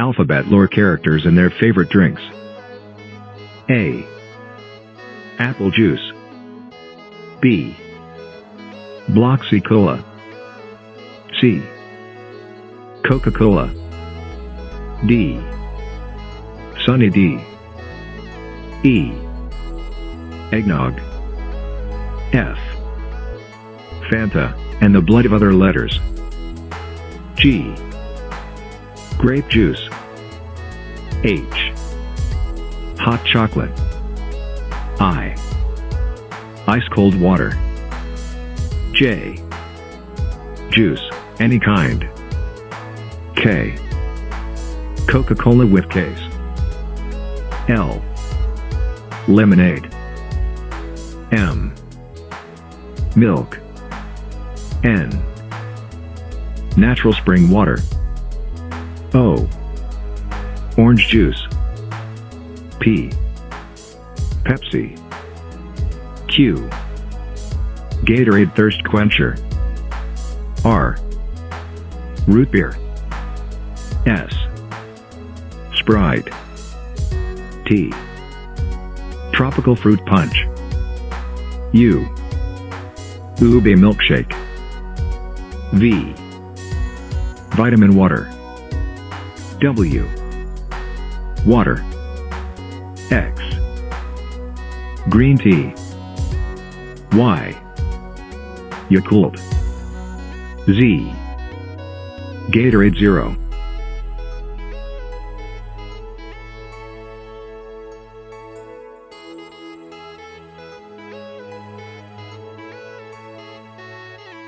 alphabet lore characters and their favorite drinks. A. Apple juice. B. Bloxy Cola. C. Coca-Cola. D. Sunny D. E. Eggnog. F. Fanta, and the blood of other letters. G. Grape juice. H. Hot chocolate. I. Ice cold water. J. Juice, any kind. K. Coca-Cola with case. L. Lemonade. M. Milk. N. Natural spring water. O. Orange juice. P. Pepsi. Q. Gatorade Thirst Quencher. R. Root beer. S. Sprite. T. Tropical fruit punch. U. Ube milkshake. V. Vitamin water. W. Water. X. Green tea. Y. Yakult. Z. Gatorade Zero.